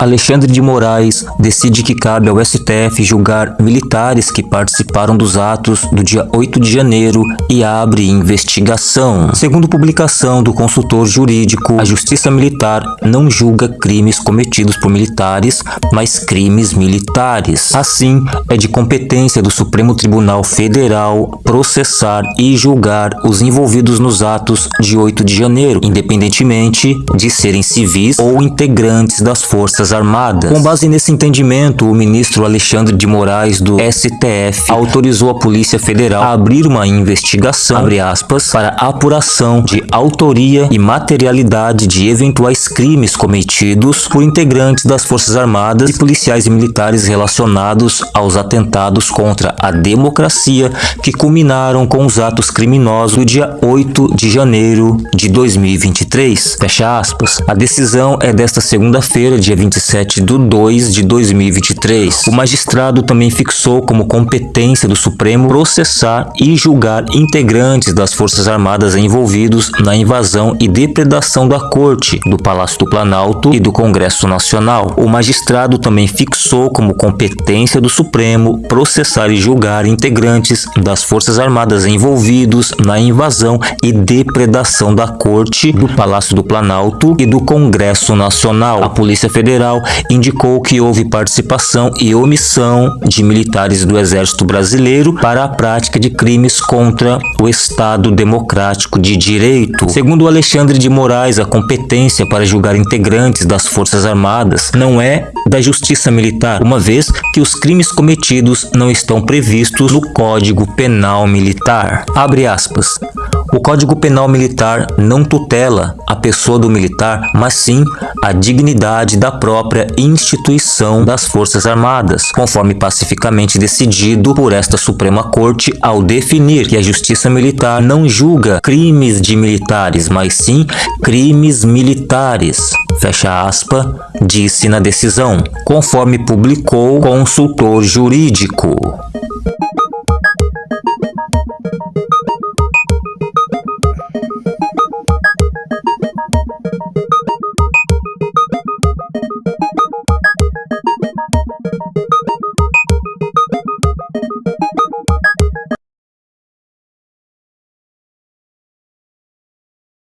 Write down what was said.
Alexandre de Moraes decide que cabe ao STF julgar militares que participaram dos atos do dia 8 de janeiro e abre investigação. Segundo publicação do consultor jurídico, a Justiça Militar não julga crimes cometidos por militares, mas crimes militares. Assim, é de competência do Supremo Tribunal Federal processar e julgar os envolvidos nos atos de 8 de janeiro, independentemente de serem civis ou integrantes das Forças Armadas. Com base nesse entendimento, o ministro Alexandre de Moraes do STF autorizou a Polícia Federal a abrir uma investigação, aspas, para apuração de autoria e materialidade de eventuais crimes cometidos por integrantes das Forças Armadas e policiais e militares relacionados aos atentados contra a democracia que culminaram com os atos criminosos do dia 8 de janeiro de 2023. Fecha aspas. A decisão é desta segunda-feira, dia 25 27 de 2 de 2023. O magistrado também fixou como competência do Supremo processar e julgar integrantes das Forças Armadas envolvidos na invasão e depredação da Corte, do Palácio do Planalto e do Congresso Nacional. O magistrado também fixou como competência do Supremo processar e julgar integrantes das Forças Armadas envolvidos na invasão e depredação da Corte, do Palácio do Planalto e do Congresso Nacional. A Polícia Federal Federal indicou que houve participação e omissão de militares do Exército Brasileiro para a prática de crimes contra o Estado Democrático de Direito. Segundo Alexandre de Moraes, a competência para julgar integrantes das Forças Armadas não é da Justiça Militar, uma vez que os crimes cometidos não estão previstos no Código Penal Militar. Abre aspas. O Código Penal Militar não tutela a pessoa do militar, mas sim a dignidade da própria instituição das Forças Armadas, conforme pacificamente decidido por esta Suprema Corte ao definir que a Justiça Militar não julga crimes de militares, mas sim crimes militares. Fecha aspa, disse na decisão, conforme publicou consultor jurídico.